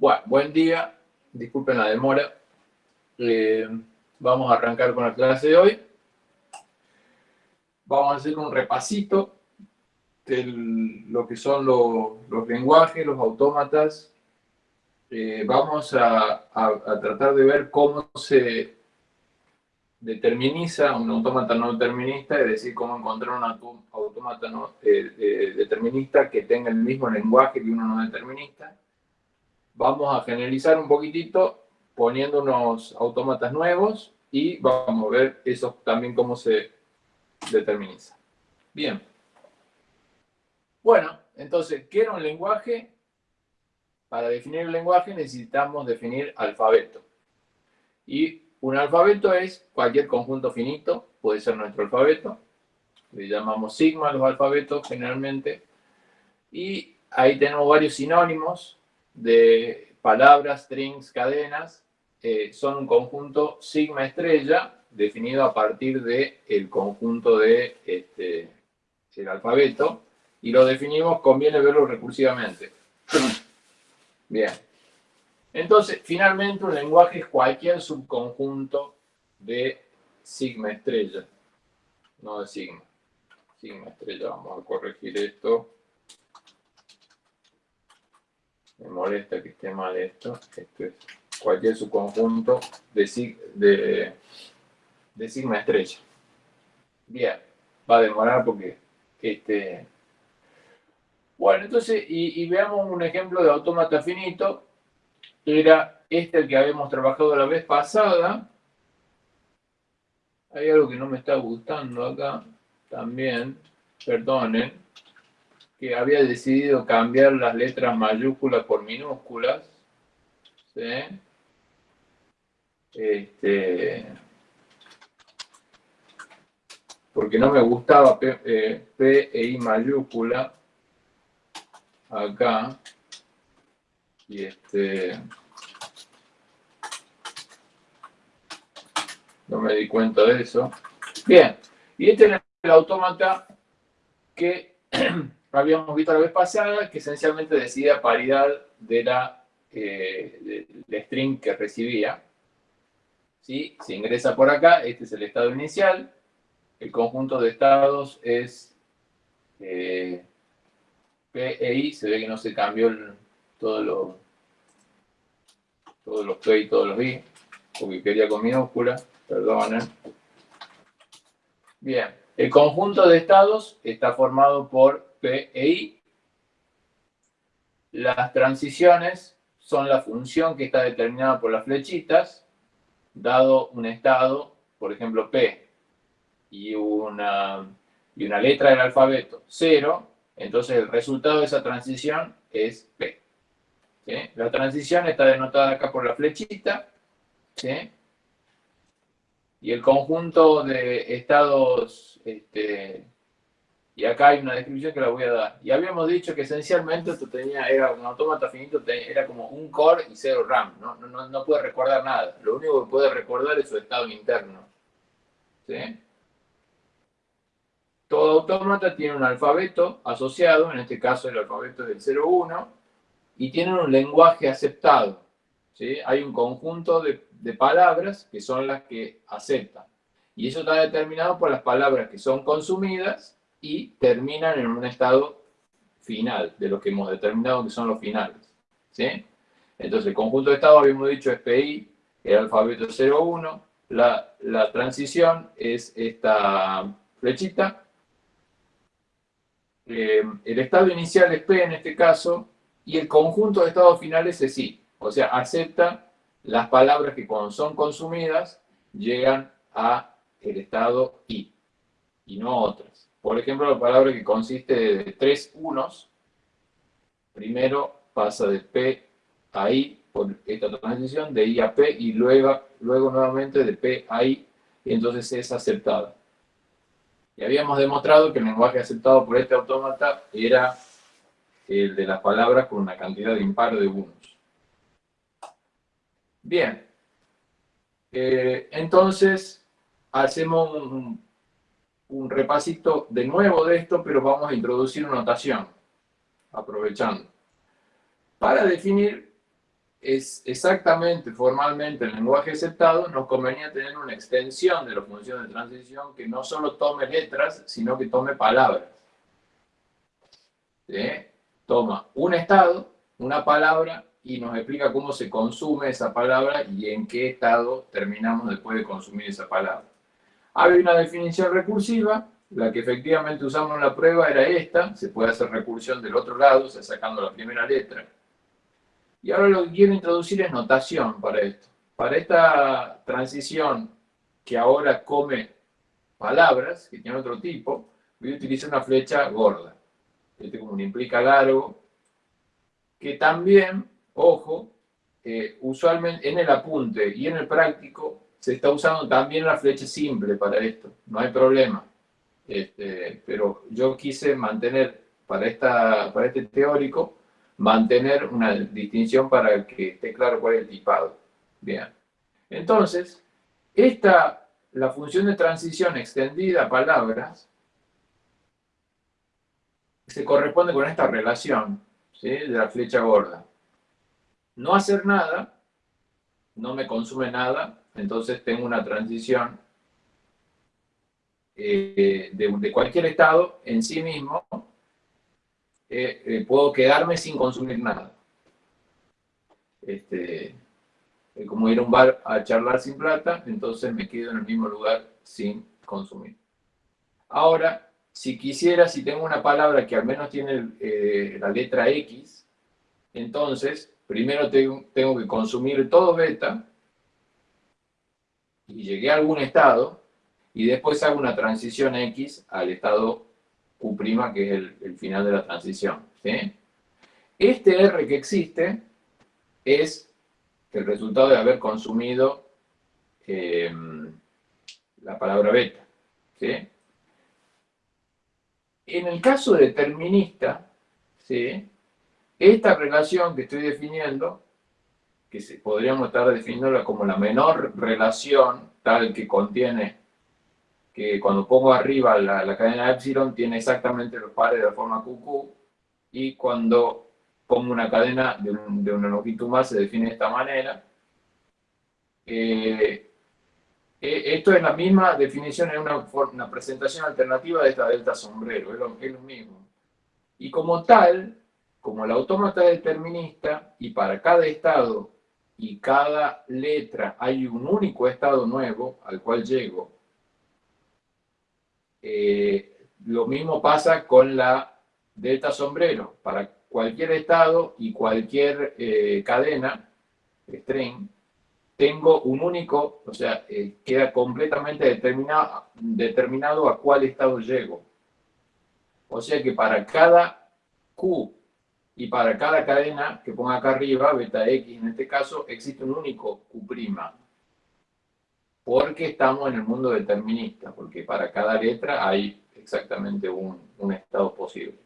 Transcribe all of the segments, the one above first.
Bueno, buen día. Disculpen la demora. Eh, vamos a arrancar con la clase de hoy. Vamos a hacer un repasito de lo que son los, lenguajes, los autómatas. Eh, vamos a, tratar de ver cómo se determiniza un autómata no determinista, es decir, cómo encontrar un autómata no eh, determinista que tenga el mismo lenguaje que uno no determinista vamos a generalizar un poquitito poniendo unos autómatas nuevos y vamos a ver eso también cómo se determiniza. Bien. Bueno, entonces, ¿qué era un lenguaje? Para definir el lenguaje necesitamos definir alfabeto. Y un alfabeto es cualquier conjunto finito, puede ser nuestro alfabeto. Le llamamos sigma los alfabetos generalmente. Y ahí tenemos varios sinónimos de palabras, strings, cadenas, eh, son un conjunto sigma estrella definido a partir del el conjunto de este, el alfabeto y lo definimos, conviene verlo recursivamente. Bien. Entonces, finalmente un lenguaje es cualquier subconjunto de sigma estrella, no de sigma. Sigma estrella, vamos a corregir esto me molesta que esté mal esto, esto es cualquier subconjunto de, de, de sigma estrella. Bien, va a demorar porque este... Bueno, entonces, y, veamos un ejemplo de autómata finito. Era este el que habíamos trabajado la vez pasada. Hay algo que no me está gustando acá también. Perdonen que había decidido cambiar las letras mayúsculas por minúsculas. ¿sí? Este, porque no me gustaba P, eh, P, e I mayúscula acá. Y este... No me di cuenta de eso. Bien, y este es el autómata que habíamos visto la vez pasada, que esencialmente decidía paridad de la eh, string que recibía. ¿Sí? Se ingresa por acá, este es el estado inicial, el conjunto de estados es eh, P e I, se ve que no se cambió todo lo, todos los P y todos los I, porque quería con minúscula, perdonen. Bien, el conjunto de estados está formado por P e. Las transiciones son la función que está determinada por las flechitas, dado un estado, por ejemplo, P, y una, y una letra del alfabeto, 0, entonces el resultado de esa transición es P. La transición está denotada acá por la flechita, y el conjunto de estados este, y acá hay una descripción que la voy a dar. Y habíamos dicho que esencialmente esto tenía, era un autómata finito, era como un core y cero RAM. ¿no? No, no, puede recordar nada. Lo único que puede recordar es su estado interno. ¿Sí? Todo autómata tiene un alfabeto asociado, en este caso el alfabeto es el 01, y tiene un lenguaje aceptado. ¿sí? Hay un conjunto de, de palabras que son las que aceptan. Y eso está determinado por las palabras que son consumidas y terminan en un estado final, de lo que hemos determinado que son los finales. ¿sí? Entonces, el conjunto de estados, habíamos dicho, es PI, el alfabeto 01, la, la transición es esta flechita, eh, el estado inicial es P en este caso, y el conjunto de estados finales es I, o sea, acepta las palabras que cuando son consumidas llegan a el estado I, y no otras. Por ejemplo, la palabra que consiste de tres unos, primero pasa de P a I por esta transición, de I a P, y luego, luego nuevamente de P a I, y entonces es aceptada. Y habíamos demostrado que el lenguaje aceptado por este autómata era el de las palabras con una cantidad impar de unos. Bien. Eh, entonces, hacemos un, un repasito de nuevo de esto, pero vamos a introducir notación, aprovechando. Para definir es exactamente formalmente el lenguaje aceptado, nos convenía tener una extensión de la función de transición que no solo tome letras, sino que tome palabras. Toma un estado, una palabra, y nos explica cómo se consume esa palabra y en qué estado terminamos después de consumir esa palabra. Hay una definición recursiva, la que efectivamente usamos en la prueba era esta, se puede hacer recursión del otro lado, o sea, sacando la primera letra. Y ahora lo que quiero introducir es notación para esto. Para esta transición que ahora come palabras, que tiene otro tipo, voy a utilizar una flecha gorda. Este como un implica largo, que también, ojo, eh, usualmente en el apunte y en el práctico se está usando también la flecha simple para esto, no hay problema. Este, pero yo quise mantener para, esta, para este teórico mantener una distinción para que esté claro cuál es el tipado. Bien. Entonces, esta, la función de transición extendida a palabras, se corresponde con esta relación de la flecha gorda. No hacer nada, no me consume nada, entonces tengo una transición eh, de, cualquier estado en sí mismo eh, eh, puedo quedarme sin consumir nada. Este, como ir a un bar a charlar sin plata, entonces me quedo en el mismo lugar sin consumir. Ahora, si quisiera, si tengo una palabra que al menos tiene la letra X, entonces primero tengo que consumir todo beta y llegué a algún estado y después hago una transición X al estado Q', que es el, final de la transición. Este R que existe es el resultado de haber consumido eh, la palabra beta. En el caso determinista, esta relación que estoy definiendo, que podríamos estar definiéndola como la menor relación tal que contiene que cuando pongo arriba la, cadena epsilon tiene exactamente los pares de la forma QQ y cuando pongo una cadena de, una longitud más se define de esta manera. Eh, eh, esto es la misma definición, es una, una, presentación alternativa de esta delta sombrero, es lo, es lo mismo. Y como tal, como el autómata es determinista y para cada estado y cada letra hay un único estado nuevo al cual llego, eh, lo mismo pasa con la delta sombrero. Para cualquier estado y cualquier eh, cadena, string, tengo un único, o sea, eh, queda completamente determinado, determinado a cuál estado llego. O sea que para cada Q y para cada cadena que ponga acá arriba, beta X en este caso, existe un único Q' porque estamos en el mundo determinista, porque para cada letra hay exactamente un, estado posible.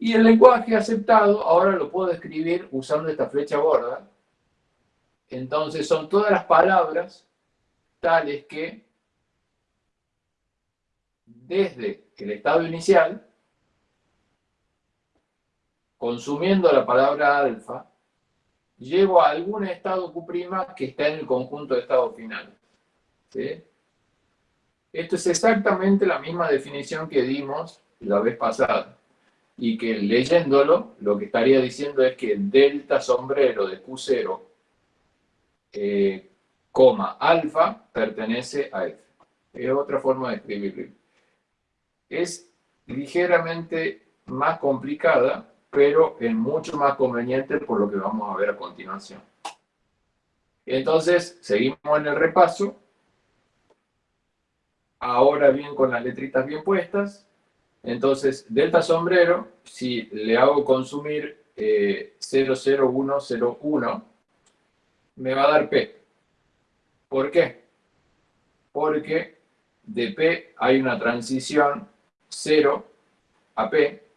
Y el lenguaje aceptado, ahora lo puedo escribir usando esta flecha gorda. Entonces son todas las palabras tales que desde el estado inicial, consumiendo la palabra alfa, llevo a algún estado Q' que está en el conjunto de estados finales. Esto es exactamente la misma definición que dimos la vez pasada. Y que leyéndolo, lo que estaría diciendo es que delta sombrero de Q0, eh, coma alfa, pertenece a F. Es otra forma de escribirlo. Es ligeramente más complicada, pero es mucho más conveniente por lo que vamos a ver a continuación. Entonces, seguimos en el repaso. Ahora bien, con las letritas bien puestas. Entonces, delta sombrero, si le hago consumir 00101, eh, me va a dar P. ¿Por qué? Porque de P hay una transición 0 a P,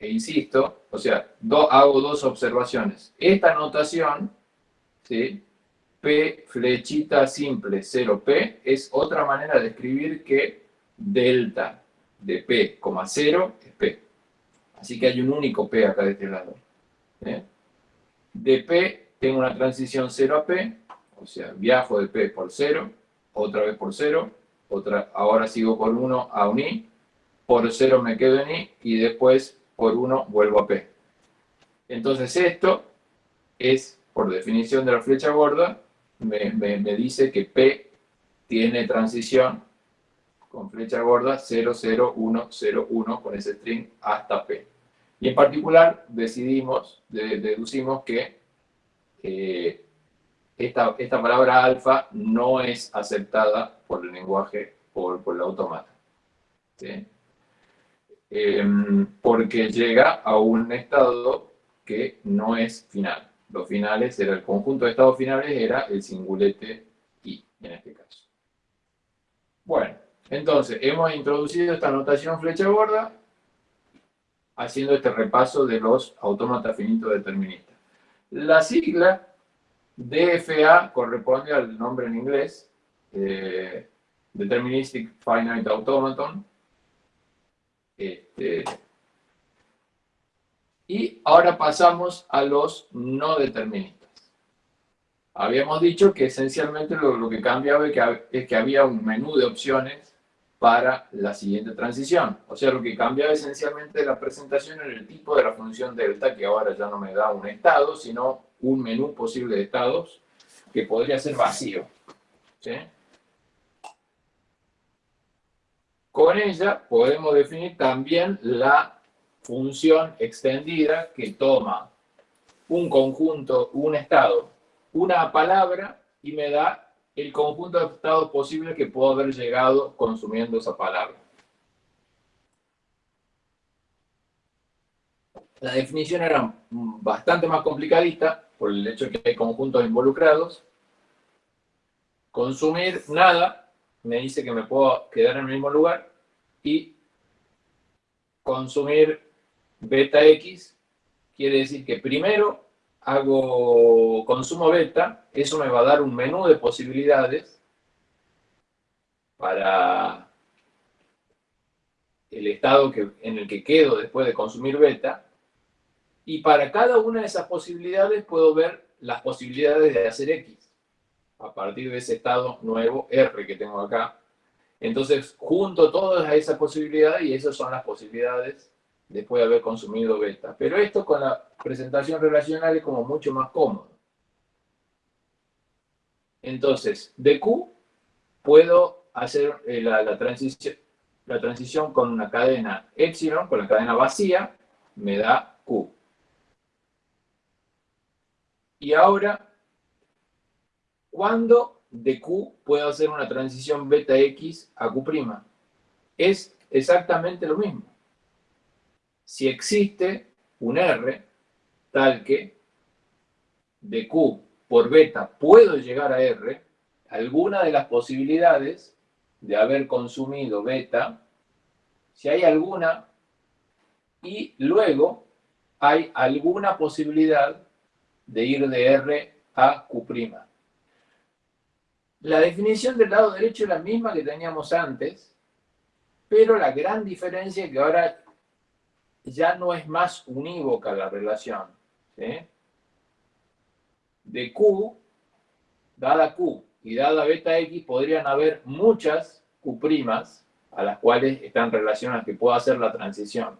e insisto, o sea, hago dos observaciones. Esta notación, ¿sí? P flechita simple 0P, es otra manera de escribir que delta de P, 0 es P. Así que hay un único P acá de este lado. De P tengo una transición 0 a P, o sea, viajo de P por 0, otra vez por 0, otra, ahora sigo por 1 a un I, por 0 me quedo en I y después por 1 vuelvo a P. Entonces esto es, por definición de la flecha gorda, me, me dice que P tiene transición con flecha gorda 00101 con ese string hasta P. Y en particular decidimos, deducimos que eh, esta, esta, palabra alfa no es aceptada por el lenguaje, por, por el automata. Em, porque llega a un estado que no es final. Los finales, era el conjunto de estados finales, era el singulete i, en este caso. Bueno, entonces, hemos introducido esta notación flecha gorda haciendo este repaso de los autómatas finitos deterministas. La sigla DFA corresponde al nombre en inglés, eh, Deterministic Finite Automaton. Este, y ahora pasamos a los no deterministas. Habíamos dicho que esencialmente lo, que cambiaba es que había un menú de opciones para la siguiente transición. O sea, lo que cambia esencialmente la presentación en el tipo de la función delta, que ahora ya no me da un estado, sino un menú posible de estados que podría ser vacío. Con ella podemos definir también la función extendida que toma un conjunto, un estado, una palabra y me da el conjunto de estados posibles que puedo haber llegado consumiendo esa palabra. La definición era bastante más complicadita por el hecho de que hay conjuntos involucrados. Consumir nada me dice que me puedo quedar en el mismo lugar y consumir beta x quiere decir que primero hago consumo beta, eso me va a dar un menú de posibilidades para el estado que, en el que quedo después de consumir beta, y para cada una de esas posibilidades puedo ver las posibilidades de hacer X, a partir de ese estado nuevo R que tengo acá. Entonces, junto todas esas posibilidades, y esas son las posibilidades después de haber consumido beta. Pero esto con la presentación relacional es como mucho más cómodo. Entonces, de Q puedo hacer eh, la, transición, la transición con una cadena epsilon, con la cadena vacía, me da Q. Y ahora, ¿cuándo de Q puedo hacer una transición beta X a Q'? Es exactamente lo mismo si existe un R tal que de Q por beta puedo llegar a R, alguna de las posibilidades de haber consumido beta, si hay alguna, y luego hay alguna posibilidad de ir de R a Q'. La definición del lado derecho es la misma que teníamos antes, pero la gran diferencia es que ahora ya no es más unívoca la relación. De Q, dada Q y dada beta X, podrían haber muchas Q' a las cuales están relacionadas, que puedo hacer la transición.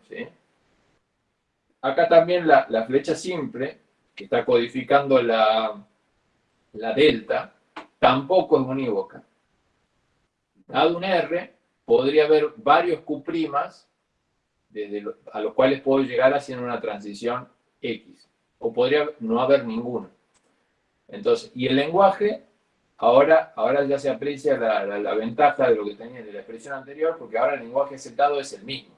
Acá también la, flecha simple, que está codificando la, la delta, tampoco es unívoca. Dado un R, podría haber varios Q' desde a los cuales puedo llegar haciendo una transición X. O podría no haber ninguno. Entonces, y el lenguaje, ahora, ahora ya se aprecia la, ventaja de lo que tenía de la expresión anterior, porque ahora el lenguaje aceptado es el mismo.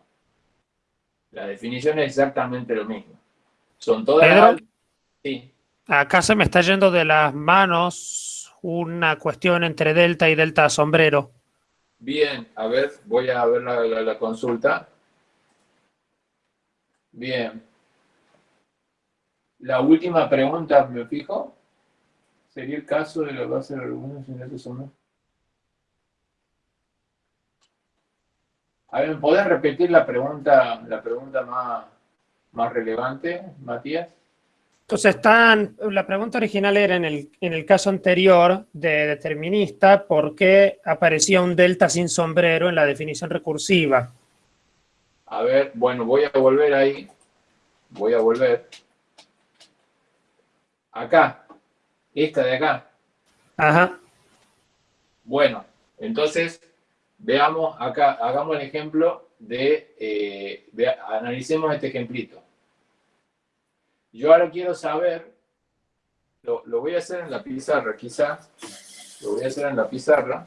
La definición es exactamente lo mismo. Son todas Sí. Acá se me está yendo de las manos una cuestión entre delta y delta sombrero. Bien, a ver, voy a ver la consulta. Bien. La última pregunta, ¿me fijo? ¿Sería el caso de lo que va a ser algunos ingresos o no? A ver, ¿me podés repetir la pregunta, la pregunta más, más relevante, Matías? Entonces están, la pregunta original era en el, en el caso anterior de determinista, ¿por qué aparecía un delta sin sombrero en la definición recursiva? A ver, bueno, voy a volver ahí. Voy a volver. Acá. Esta de acá. Ajá. Bueno, entonces, veamos acá, hagamos el ejemplo de, eh, analicemos este ejemplito. Yo ahora quiero saber, lo, lo voy a hacer en la pizarra quizá, lo voy a hacer en la pizarra.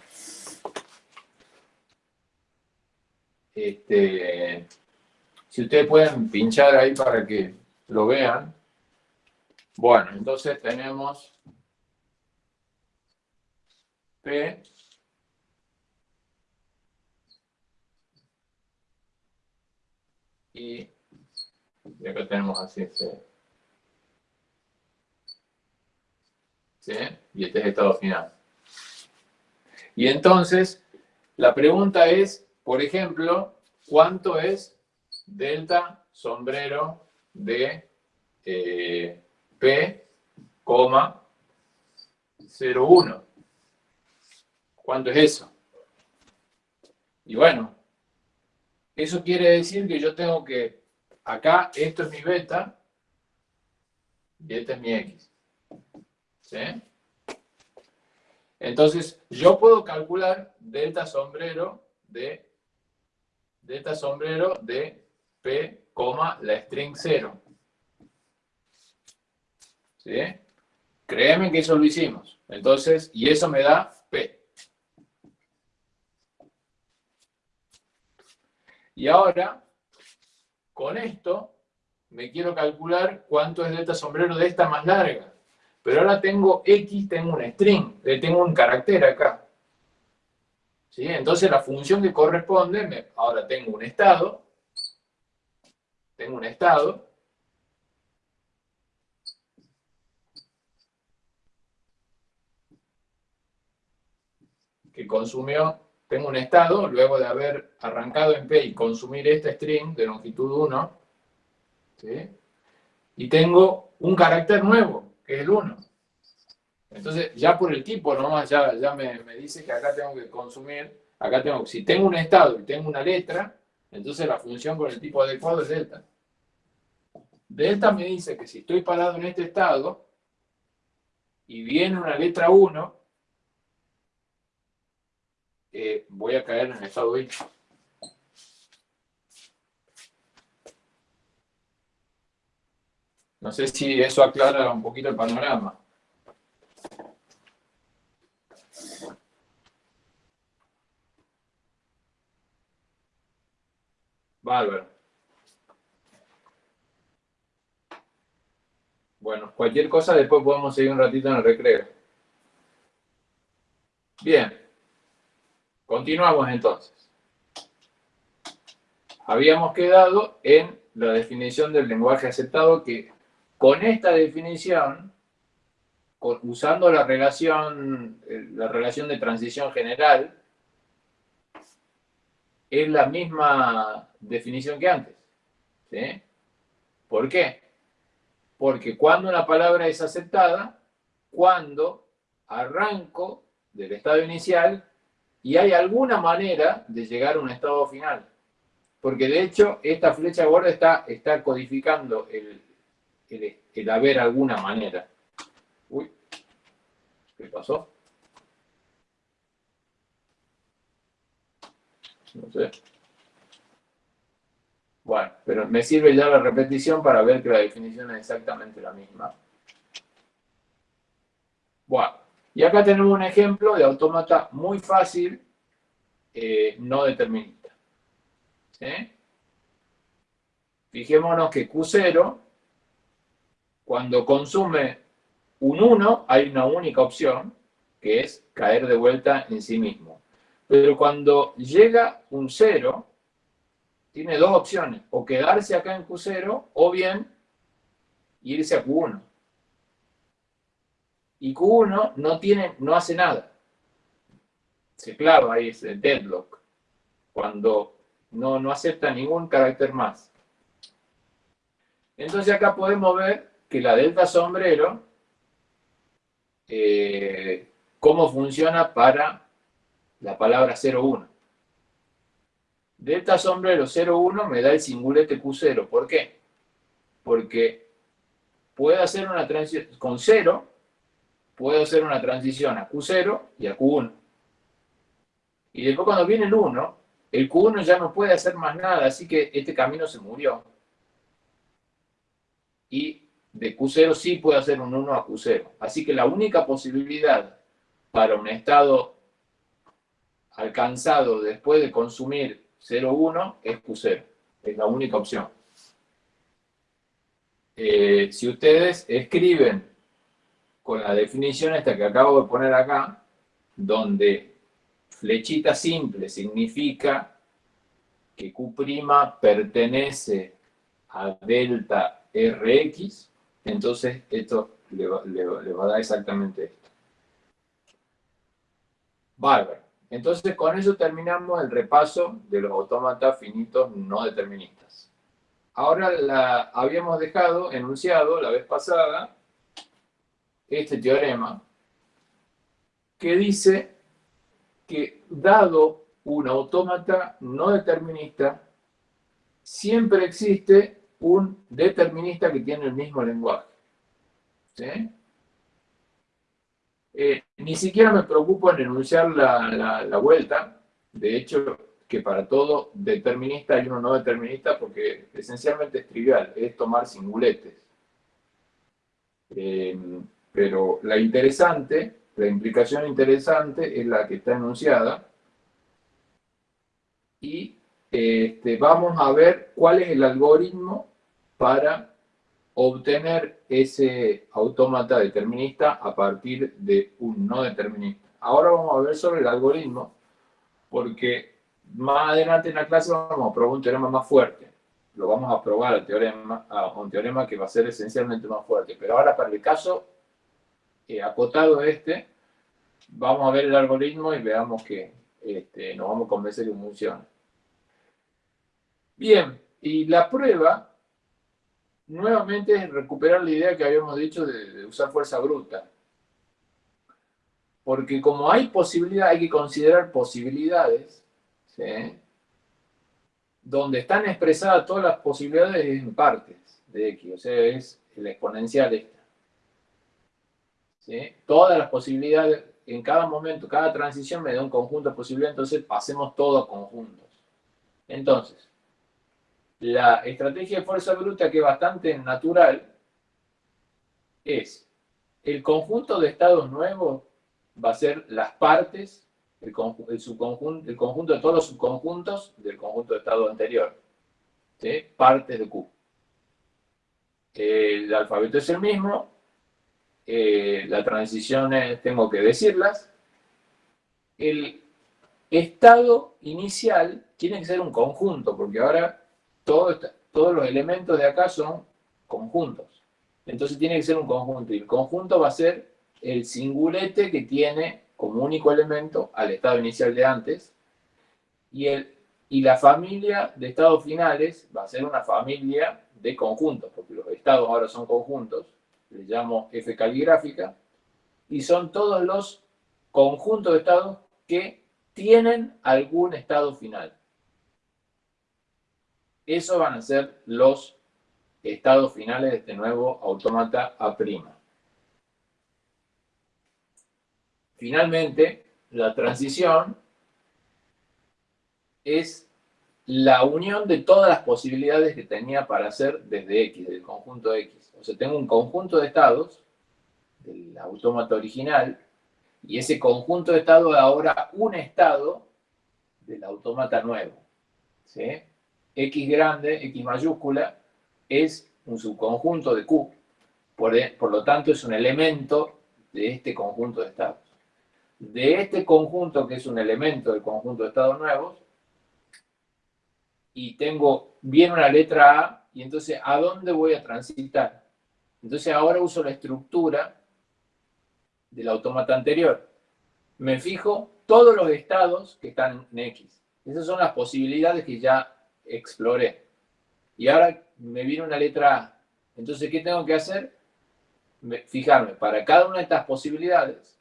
Este, si ustedes pueden pinchar ahí para que lo vean. Bueno, entonces tenemos P y, acá tenemos así C. Y este es el estado final. Y entonces, la pregunta es, por ejemplo, ¿cuánto es delta sombrero de eh, P, 0,1? ¿Cuánto es eso? Y bueno, eso quiere decir que yo tengo que, acá esto es mi beta y este es mi X. ¿Sí? Entonces, yo puedo calcular delta sombrero de delta sombrero de P, la string 0. ¿Sí? Créeme que eso lo hicimos. Entonces, y eso me da Y ahora, con esto, me quiero calcular cuánto es delta sombrero de esta más larga. Pero ahora tengo X, tengo un string, tengo un carácter acá. ¿Sí? Entonces la función que corresponde, ahora tengo un estado, tengo un estado, que consumió tengo un estado, luego de haber arrancado en P y consumir este string de longitud 1, y tengo un carácter nuevo, que es el 1. Entonces, ya por el tipo nomás, ya, me, dice que acá tengo que consumir, acá tengo, si tengo un estado y tengo una letra, entonces la función con el tipo adecuado es delta. Delta me dice que si estoy parado en este estado, y viene una letra 1, eh, voy a caer en el estado I. No sé si eso aclara un poquito el panorama. Bárbaro. Bueno, cualquier cosa después podemos seguir un ratito en el recreo. Bien. Continuamos entonces. Habíamos quedado en la definición del lenguaje aceptado que con esta definición, usando la relación, eh, la relación de transición general, es la misma definición que antes. ¿sí? ¿Por qué? Porque cuando una palabra es aceptada, cuando arranco del estado inicial y hay alguna manera de llegar a un estado final. Porque de hecho, esta flecha gorda está, está codificando el, el, haber alguna manera. Uy, ¿qué pasó? No sé. Bueno, pero me sirve ya la repetición para ver que la definición es exactamente la misma. Bueno, y acá tenemos un ejemplo de autómata muy fácil, eh, no determinista. Fijémonos que Q0, cuando consume un 1, hay una única opción, que es caer de vuelta en sí mismo. Pero cuando llega un 0, tiene dos opciones, o quedarse acá en Q0, o bien irse a Q1 y Q1 no, tiene, no hace nada. Se clava ahí ese deadlock, cuando no, no acepta ningún carácter más. Entonces acá podemos ver que la delta sombrero, eh, cómo funciona para la palabra 01. Delta sombrero 01 me da el singulete Q0. ¿Por qué? Porque puedo hacer una transición con 0, puedo hacer una transición a Q0 y a Q1. Y después cuando viene el 1, el Q1 ya no puede hacer más nada, así que este camino se murió. Y de Q0 sí puede hacer un 1 a Q0. Así que la única posibilidad para un estado alcanzado después de consumir 0,1 es Q0. Es la única opción. Eh, si ustedes escriben con la definición esta que acabo de poner acá, donde flechita simple significa que Q' pertenece a delta Rx, entonces esto le va, a dar exactamente esto. Bárbaro. Entonces con eso terminamos el repaso de los autómatas finitos no deterministas. Ahora la, habíamos dejado enunciado la vez pasada este teorema que dice que dado un autómata no determinista, siempre existe un determinista que tiene el mismo lenguaje. Eh, ni siquiera me preocupo en enunciar la, la, vuelta. De hecho, que para todo determinista hay uno no determinista porque esencialmente es trivial, es tomar singuletes. Eh, pero la interesante, la implicación interesante es la que está enunciada y este, vamos a ver cuál es el algoritmo para obtener ese autómata determinista a partir de un no determinista. Ahora vamos a ver sobre el algoritmo, porque más adelante en la clase vamos a probar un teorema más fuerte. Lo vamos a probar a un teorema que va a ser esencialmente más fuerte. Pero ahora para el caso eh, acotado este, vamos a ver el algoritmo y veamos que este, nos vamos a convencer que funciona. Bien, y la prueba nuevamente recuperar la idea que habíamos dicho de, usar fuerza bruta. Porque como hay posibilidad, hay que considerar posibilidades, donde están expresadas todas las posibilidades en partes de X, o sea, es el exponencial esta. Todas las posibilidades, en cada momento, cada transición me da un conjunto de posibilidades, entonces pasemos todo a conjuntos. Entonces, la estrategia de fuerza bruta, que es bastante natural, es el conjunto de estados nuevos va a ser las partes, el, subconjunto, conjunto de todos los subconjuntos del conjunto de estado anterior. Partes de Q. El alfabeto es el mismo, eh, las transiciones tengo que decirlas. El estado inicial tiene que ser un conjunto, porque ahora todos los elementos de acá son conjuntos. Entonces tiene que ser un conjunto. Y el conjunto va a ser el singulete que tiene como único elemento al estado inicial de antes. Y, el, y la familia de estados finales va a ser una familia de conjuntos, porque los estados ahora son conjuntos. Le llamo F caligráfica. Y son todos los conjuntos de estados que tienen algún estado final. Esos van a ser los estados finales de este nuevo autómata A'. Finalmente, la transición es la unión de todas las posibilidades que tenía para hacer desde X, del conjunto X. O sea, tengo un conjunto de estados del autómata original y ese conjunto de estados es ahora un estado del autómata nuevo. ¿sí? X grande, X mayúscula, es un subconjunto de Q. E, por, lo tanto, es un elemento de este conjunto de estados. De este conjunto, que es un elemento del conjunto de estados nuevos, y tengo bien una letra A, y entonces, ¿a dónde voy a transitar? Entonces, ahora uso la estructura del autómata anterior. Me fijo todos los estados que están en X. Esas son las posibilidades que ya exploré. Y ahora me viene una letra A. Entonces, ¿qué tengo que hacer? fijarme para cada una de estas posibilidades,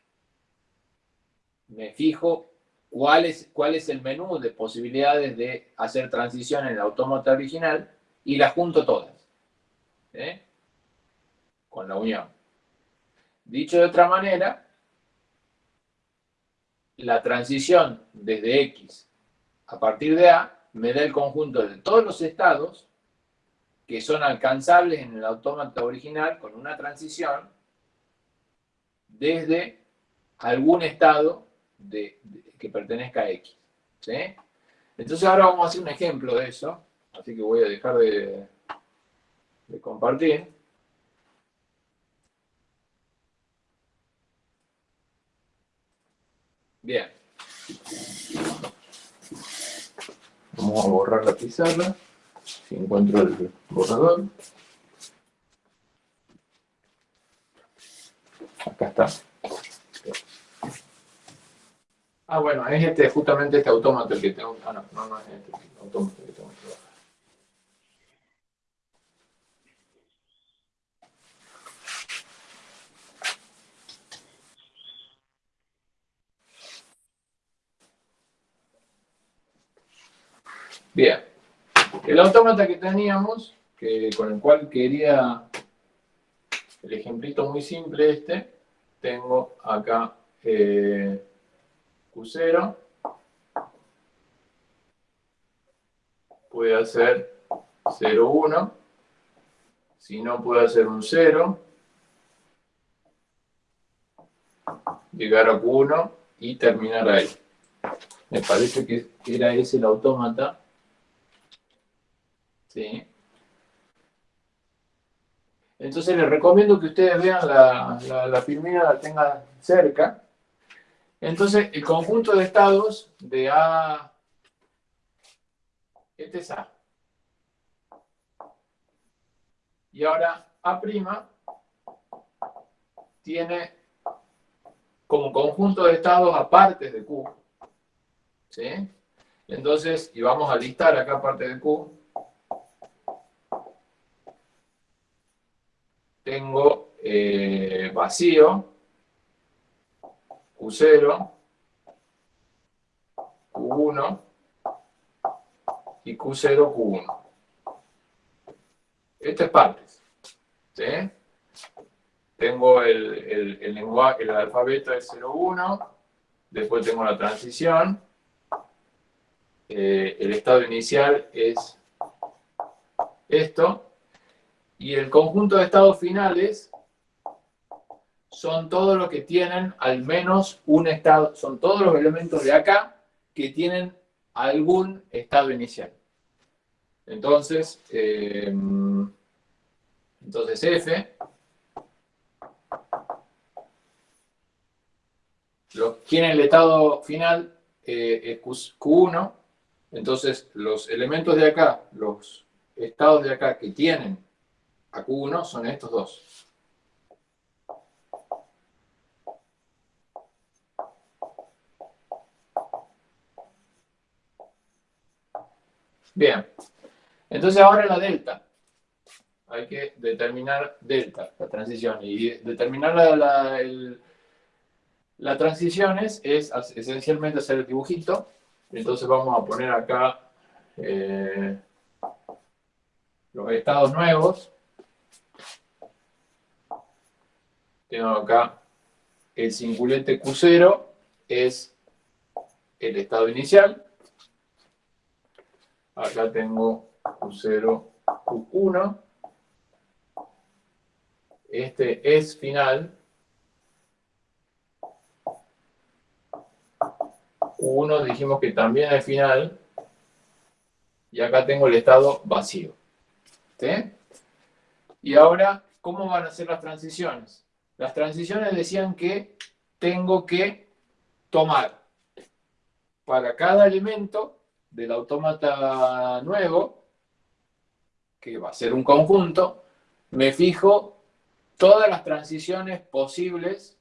me fijo cuál es, cuál es el menú de posibilidades de hacer transición en el autómata original y las junto todas. ¿eh? Con la unión. Dicho de otra manera, la transición desde X a partir de A me da el conjunto de todos los estados que son alcanzables en el autómata original con una transición desde algún estado que pertenezca a X. Entonces ahora vamos a hacer un ejemplo de eso, así que voy a dejar de, de compartir. Bien. Vamos a borrar la pizarra si encuentro el borrador. Acá está. Ah, bueno, es este, justamente este autómata el que tengo. Ah, no, no, no es este autómata que tengo que trabajar. Bien. El autómata que teníamos, que, con el cual quería el ejemplito muy simple este, tengo acá eh, Q0, puede hacer 0, 1, si no puede hacer un 0, llegar a Q1 y terminar ahí. Me parece que era ese el autómata ¿sí? Entonces les recomiendo que ustedes vean la, la, la la tengan cerca. Entonces, el conjunto de estados de A, este es A. Y ahora A' tiene como conjunto de estados aparte de Q. ¿Sí? Entonces, y vamos a listar acá parte de Q. tengo eh, vacío, Q0, Q1 y Q0, Q1. Esto es partes. ¿sí? Tengo el, el, lenguaje, el alfabeto es 01, después tengo la transición, eh, el estado inicial es esto, y el conjunto de estados finales son todos los que tienen al menos un estado, son todos los elementos de acá que tienen algún estado inicial. Entonces, eh, entonces F, tiene el estado final eh, es Q1, entonces los elementos de acá, los estados de acá que tienen a Q1 son estos dos. Bien, entonces ahora la delta. Hay que determinar delta, la transición. Y determinar la, la, transiciones es esencialmente hacer el dibujito. Entonces vamos a poner acá eh, los estados nuevos. Tengo acá el cingulete Q0 es el estado inicial. Acá tengo Q0, Q1. Este es final. Q1 dijimos que también es final. Y acá tengo el estado vacío. ¿Sí? Y ahora, ¿cómo van a ser las transiciones? Las transiciones decían que tengo que tomar para cada elemento del autómata nuevo, que va a ser un conjunto, me fijo todas las transiciones posibles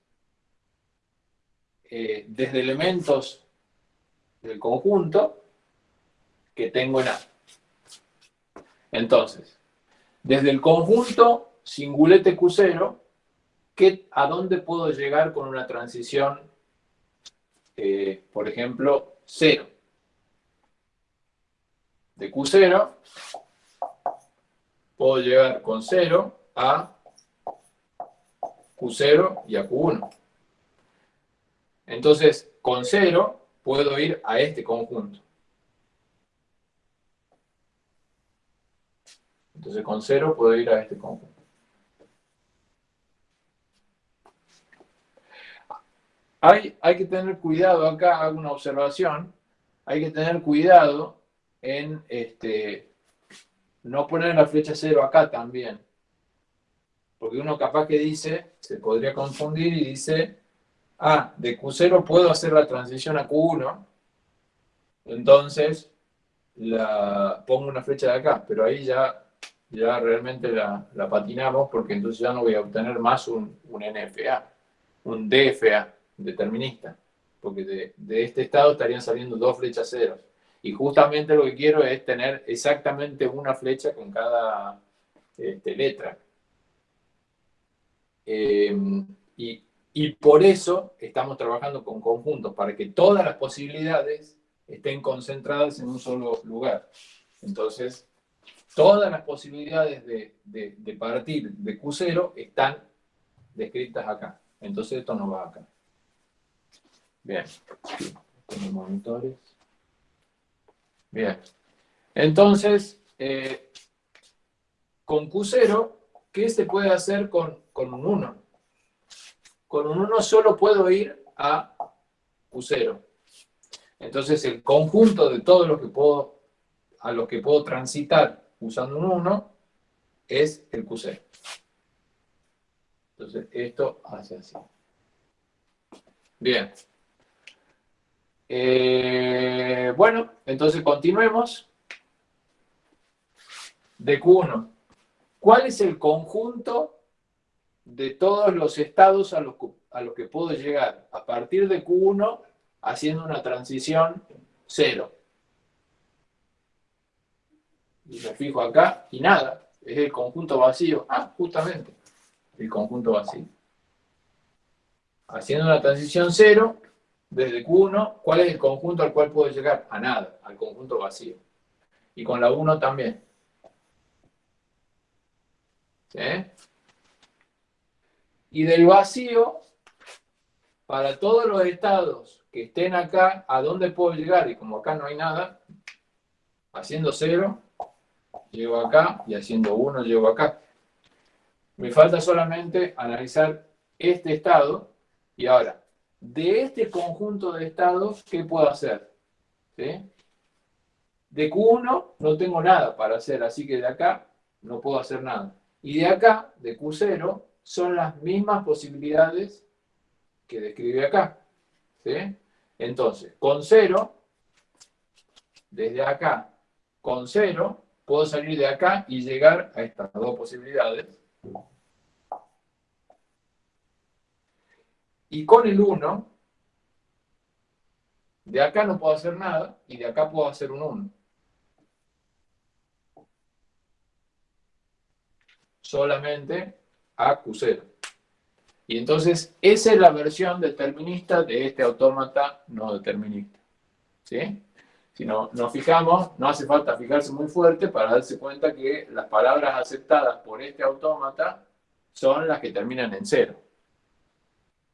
eh, desde elementos del conjunto que tengo en A. Entonces, desde el conjunto singulete Q0, ¿qué, ¿a dónde puedo llegar con una transición, eh, por ejemplo, 0? De Q0 puedo llegar con 0 a Q0 y a Q1. Entonces, con 0 puedo ir a este conjunto. Entonces, con 0 puedo ir a este conjunto. Hay, que tener cuidado, acá hago una observación, hay que tener cuidado en este, no poner la flecha 0 acá también. Porque uno capaz que dice, se podría confundir y dice, ah, de Q0 puedo hacer la transición a Q1, entonces la, pongo una flecha de acá, pero ahí ya, ya realmente la, patinamos porque entonces ya no voy a obtener más un, un NFA, un DFA determinista, porque de, de este estado estarían saliendo dos flechas ceros. Y justamente lo que quiero es tener exactamente una flecha con cada este, letra. Em, y, por eso estamos trabajando con conjuntos, para que todas las posibilidades estén concentradas en un solo lugar. Entonces, todas las posibilidades de, de partir de Q0 están descritas acá. Entonces esto no va acá. Bien. Tenemos monitores. Bien. Entonces, eh, con Q0, ¿qué se puede hacer con, un 1? Con un 1 solo puedo ir a Q0. Entonces, el conjunto de todo lo que puedo, a lo que puedo transitar usando un 1 es el Q0. Entonces, esto hace así. Bien. Eh, bueno, entonces continuemos. De Q1. ¿Cuál es el conjunto de todos los estados a los, que puedo llegar a partir de Q1 haciendo una transición 0? Y me fijo acá y nada, es el conjunto vacío. Ah, justamente, el conjunto vacío. Haciendo una transición 0, desde Q1, ¿cuál es el conjunto al cual puedo llegar? A nada, al conjunto vacío. Y con la 1 también. ¿Sí? Y del vacío, para todos los estados que estén acá, ¿a dónde puedo llegar? Y como acá no hay nada, haciendo 0, llego acá, y haciendo 1, llego acá. Me falta solamente analizar este estado, y ahora, de este conjunto de estados, ¿qué puedo hacer? De Q1 no tengo nada para hacer, así que de acá no puedo hacer nada. Y de acá, de Q0, son las mismas posibilidades que describe acá. Entonces, con 0, desde acá, con 0, puedo salir de acá y llegar a estas dos posibilidades. Y con el 1, de acá no puedo hacer nada y de acá puedo hacer un 1. Solamente a Q0. Y entonces esa es la versión determinista de este autómata no determinista. ¿Sí? Si no, nos fijamos, no hace falta fijarse muy fuerte para darse cuenta que las palabras aceptadas por este autómata son las que terminan en cero.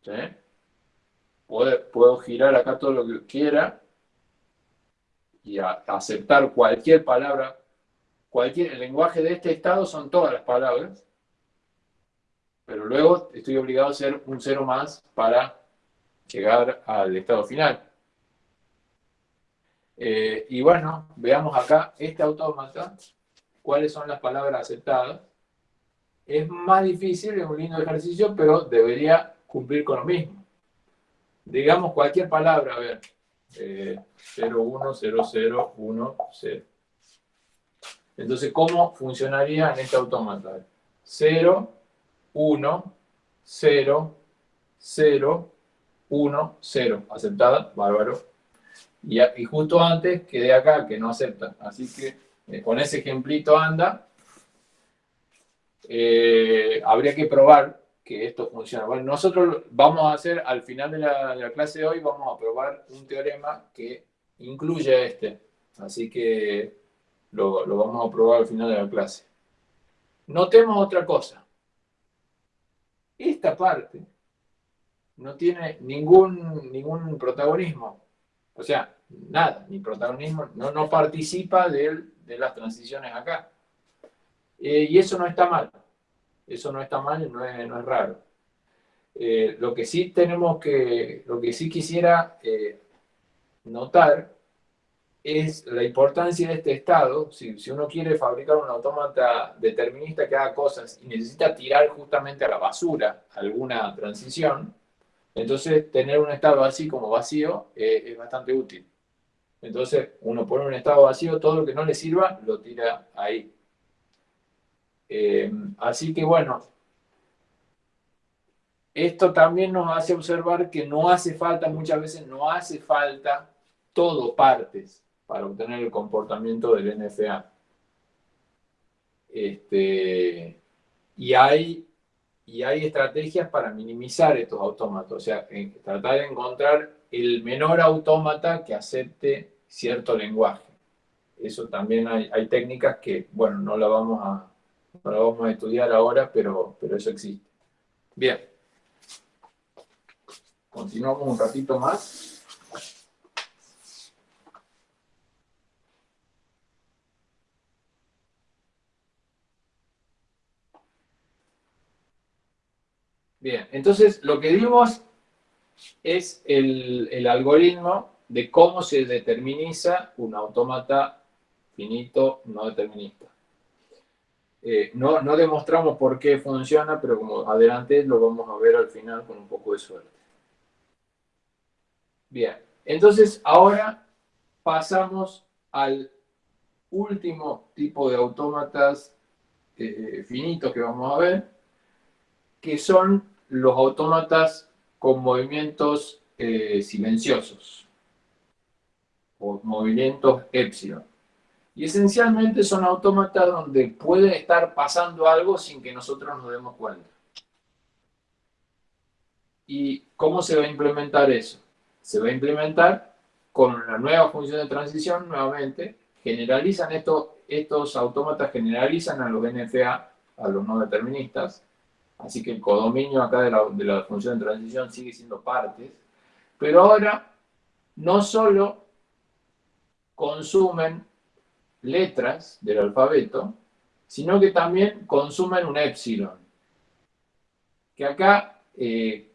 ¿Sí? Puedo, girar acá todo lo que quiera y aceptar cualquier palabra. Cualquier, el lenguaje de este estado son todas las palabras, pero luego estoy obligado a hacer un cero más para llegar al estado final. Eh, y bueno, veamos acá este autómata, cuáles son las palabras aceptadas. Es más difícil, es un lindo ejercicio, pero debería cumplir con lo mismo. Digamos cualquier palabra, a ver. Eh, 0, 1, 0, 0, 1, 0. Entonces, ¿cómo funcionaría en este autómata? 0, 1, 0, 0, 1, 0. ¿Aceptada? Bárbaro. Y, y, justo antes quedé acá que no acepta. Así que eh, con ese ejemplito anda. Eh, habría que probar que esto funciona. Bueno, nosotros vamos a hacer, al final de la, clase de hoy, vamos a probar un teorema que incluye este. Así que lo, lo vamos a probar al final de la clase. Notemos otra cosa. Esta parte no tiene ningún, ningún protagonismo. O sea, nada, ni protagonismo, no, no participa de, las transiciones acá. Eh, y eso no está mal. Eso no está mal no es, no es raro. Eh, lo que sí tenemos que, lo que sí quisiera eh, notar es la importancia de este estado. Si, si, uno quiere fabricar un autómata determinista que haga cosas y necesita tirar justamente a la basura alguna transición, entonces tener un estado así como vacío es bastante útil. Entonces uno pone un estado vacío, todo lo que no le sirva lo tira ahí. Eh, así que bueno, esto también nos hace observar que no hace falta, muchas veces no hace falta todo partes para obtener el comportamiento del NFA. Este, y, hay, y hay estrategias para minimizar estos autómatos, o sea, tratar de encontrar el menor autómata que acepte cierto lenguaje. Eso también hay, hay técnicas que, bueno, no la vamos a, no lo vamos a estudiar ahora, pero, pero eso existe. Bien. Continuamos un ratito más. Bien, entonces lo que dimos es el, el algoritmo de cómo se determiniza un autómata finito no determinista. Eh, no, no demostramos por qué funciona, pero como adelante lo vamos a ver al final con un poco de suerte. Bien, entonces ahora pasamos al último tipo de autómatas eh, finitos que vamos a ver, que son los autómatas con movimientos eh, silenciosos o movimientos epsilon. Y esencialmente son autómatas donde puede estar pasando algo sin que nosotros nos demos cuenta. ¿Y cómo se va a implementar eso? Se va a implementar con una nueva función de transición, nuevamente, generalizan estos, estos autómatas, generalizan a los NFA, a los no deterministas, así que el codominio acá de la, de la función de transición sigue siendo partes, pero ahora no solo consumen letras del alfabeto, sino que también consumen un epsilon. Que acá eh,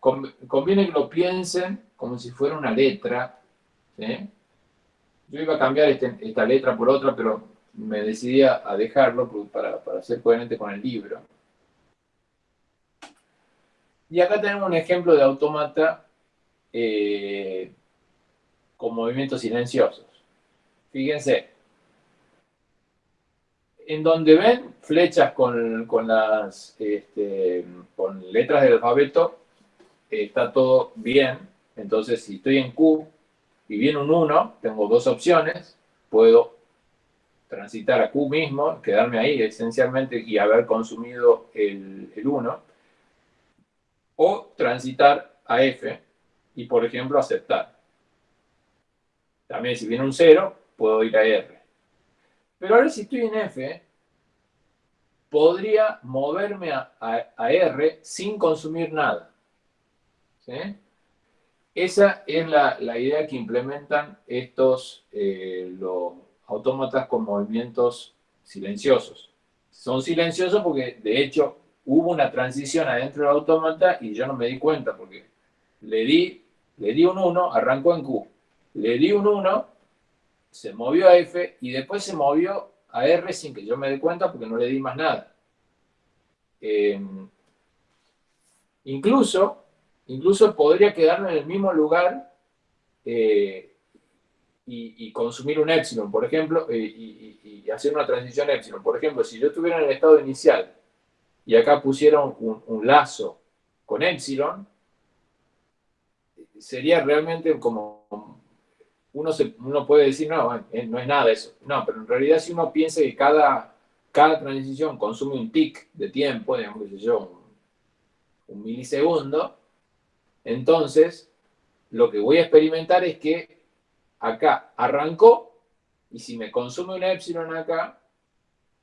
conviene que lo piensen como si fuera una letra. Yo iba a cambiar este, esta letra por otra, pero me decidí a dejarlo para, ser coherente con el libro. Y acá tenemos un ejemplo de autómata eh, con movimientos silenciosos. Fíjense, en donde ven flechas con, las este, con letras del alfabeto, está todo bien. Entonces, si estoy en Q y viene un 1, tengo dos opciones. Puedo transitar a Q mismo, quedarme ahí esencialmente y haber consumido el, el 1. O transitar a F y, por ejemplo, aceptar. También si viene un 0, puedo ir a R. Pero ahora si estoy en F, podría moverme a, R sin consumir nada. Esa es la, idea que implementan estos eh, los autómatas con movimientos silenciosos. Son silenciosos porque, de hecho, hubo una transición adentro del autómata y yo no me di cuenta porque le di, le di un 1, arrancó en Q. Le di un 1, se movió a F y después se movió a R sin que yo me dé cuenta porque no le di más nada. Eh, incluso, incluso podría quedarme en el mismo lugar eh, y, consumir un epsilon, por ejemplo, eh, y, hacer una transición epsilon. Por ejemplo, si yo estuviera en el estado inicial y acá pusieron un, un lazo con epsilon, sería realmente como uno, se, uno puede decir, no, eh, no es nada eso. No, pero en realidad si uno piensa que cada, cada transición consume un tick de tiempo, digamos, que yo, un milisegundo, entonces lo que voy a experimentar es que acá arrancó y si me consume una epsilon acá,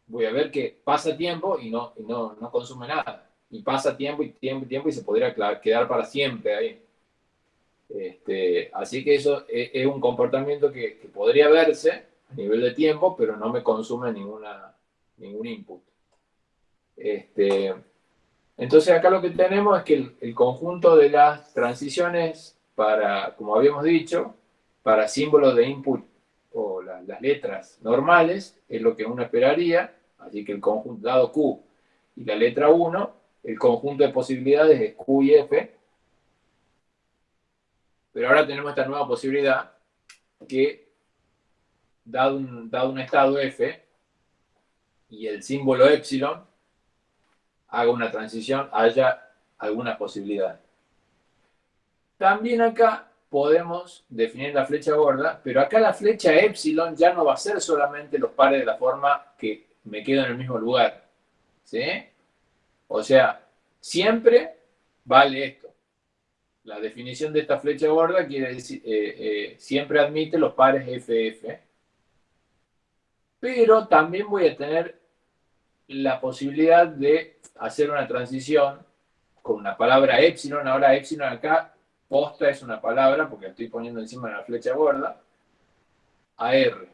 voy a ver que pasa tiempo y no, no, no consume nada. Y pasa tiempo y tiempo y tiempo y se podría quedar para siempre ahí. Este, así que eso es, un comportamiento que, podría verse a nivel de tiempo, pero no me consume ninguna, ningún input. Este, entonces acá lo que tenemos es que el, conjunto de las transiciones para, como habíamos dicho, para símbolos de input o las letras normales, es lo que uno esperaría, así que el conjunto dado Q y la letra 1, el conjunto de posibilidades es Q y F, pero ahora tenemos esta nueva posibilidad que, dado un, dado un estado F y el símbolo epsilon, haga una transición, haya alguna posibilidad. También acá podemos definir la flecha gorda, pero acá la flecha epsilon ya no va a ser solamente los pares de la forma que me quedo en el mismo lugar. ¿Sí? O sea, siempre vale esto. La definición de esta flecha gorda quiere decir, eh, eh, siempre admite los pares FF, pero también voy a tener la posibilidad de hacer una transición con una palabra epsilon, ahora epsilon acá, posta es una palabra, porque estoy poniendo encima de la flecha gorda, a R.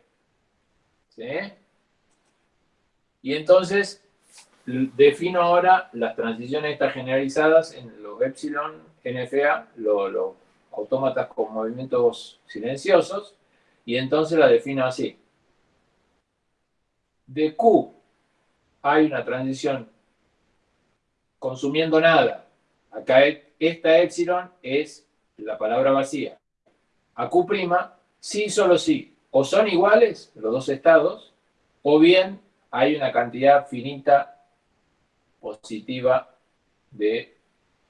¿Sí? Y entonces defino ahora las transiciones estas generalizadas en los epsilon NFA, los autómatas con movimientos silenciosos, y entonces la defino así. De Q hay una transición consumiendo nada. Acá esta epsilon es la palabra vacía. A Q', sí, solo sí. O son iguales los dos estados, o bien hay una cantidad finita positiva de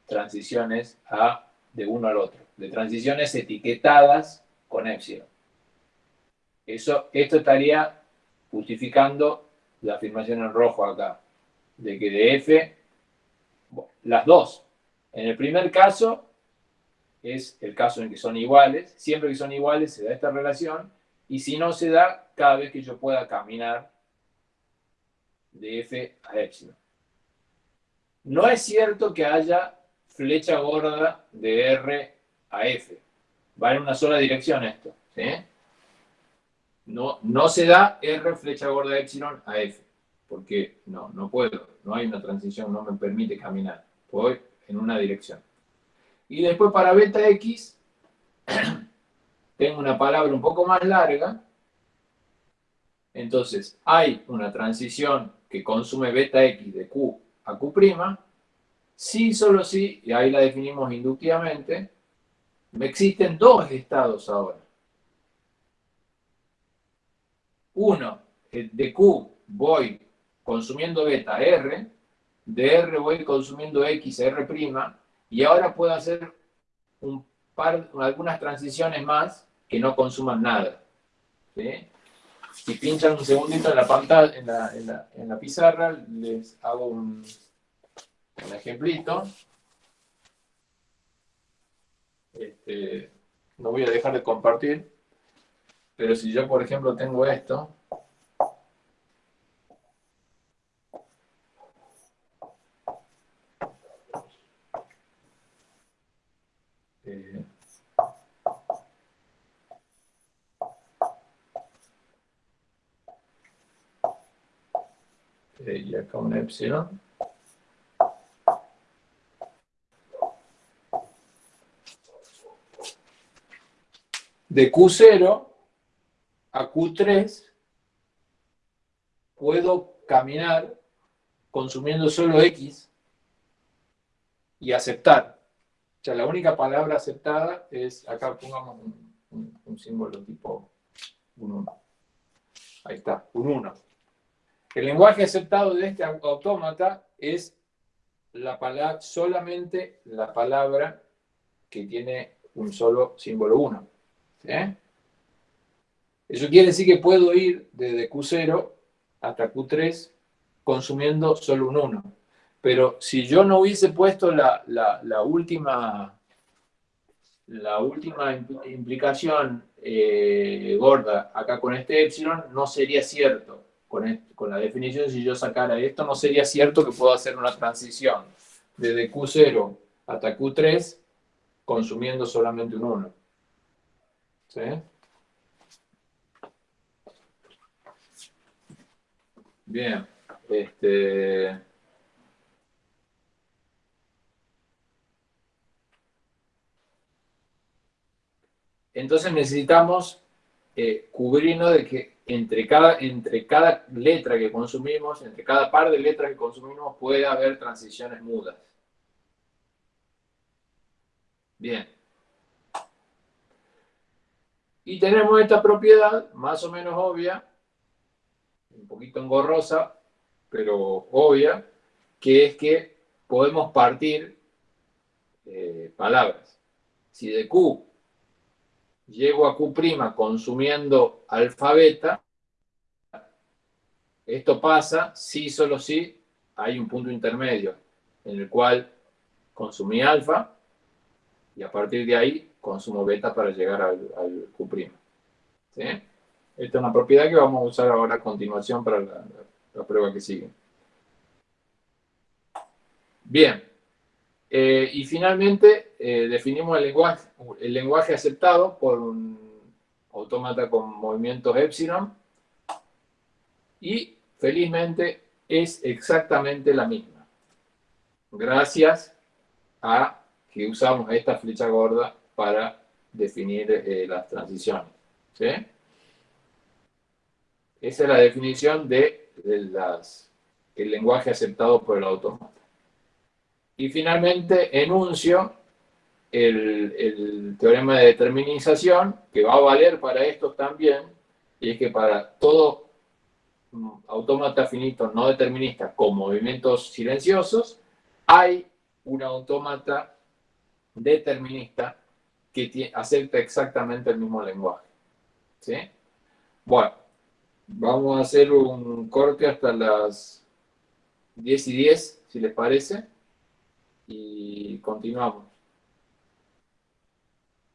transiciones a, de uno al otro, de transiciones etiquetadas con epsilon. Eso, esto estaría justificando la afirmación en rojo acá, de que de f, las dos. En el primer caso, es el caso en que son iguales, siempre que son iguales se da esta relación, y si no se da, cada vez que yo pueda caminar de f a epsilon. No es cierto que haya flecha gorda de R a F. Va en una sola dirección esto. No, no se da R flecha gorda de epsilon a F, porque no, no puedo. No hay una transición, no me permite caminar. Voy en una dirección. Y después para beta X, tengo una palabra un poco más larga. Entonces, hay una transición que consume beta X de Q a Q', Sí, solo sí, y ahí la definimos inductivamente, me existen dos estados ahora. Uno, de Q voy consumiendo beta R, de R voy consumiendo X R', y ahora puedo hacer un par, algunas transiciones más que no consuman nada. Si pinchan un segundito en la pantalla, en la pizarra, les hago un, un ejemplito. Este, no voy a dejar de compartir, pero si yo, por ejemplo, tengo esto, eh, eh, y acá un epsilon. De Q0 a Q3 puedo caminar consumiendo solo X y aceptar. O sea, la única palabra aceptada es, acá pongamos un, símbolo tipo un 1. Ahí está, un 1. El lenguaje aceptado de este autómata es la palabra, solamente la palabra que tiene un solo símbolo 1. ¿Eh? Eso quiere decir que puedo ir desde Q0 hasta Q3 consumiendo solo un 1. Pero si yo no hubiese puesto la, última la última implicación eh, gorda acá con este epsilon, no sería cierto. Con, con la definición, si yo sacara esto, no sería cierto que puedo hacer una transición desde Q0 hasta Q3 consumiendo solamente un 1. ¿Sí? Bien. Este... Entonces necesitamos eh, cubrirnos de que entre cada, entre cada letra que consumimos, entre cada par de letras que consumimos, puede haber transiciones mudas. Bien. Y tenemos esta propiedad, más o menos obvia, un poquito engorrosa, pero obvia, que es que podemos partir eh, palabras. Si de Q llego a Q' consumiendo alfabeta, esto pasa si solo si hay un punto intermedio en el cual consumí alfa y a partir de ahí consumo beta para llegar al, Q'. Esta es una propiedad que vamos a usar ahora a continuación para la prueba que sigue. Bien, eh, y finalmente eh, definimos el lenguaje, el lenguaje aceptado por un autómata con movimientos epsilon y felizmente es exactamente la misma. Gracias a que usamos esta flecha gorda para definir eh, las transiciones. Esa es la definición de, el lenguaje aceptado por el autómata. Y finalmente enuncio el, teorema de determinización, que va a valer para estos también, y es que para todo autómata finito no determinista con movimientos silenciosos, hay un autómata determinista que acepta exactamente el mismo lenguaje. ¿Sí? Bueno, vamos a hacer un corte hasta las 10 y 10, si les parece y continuamos.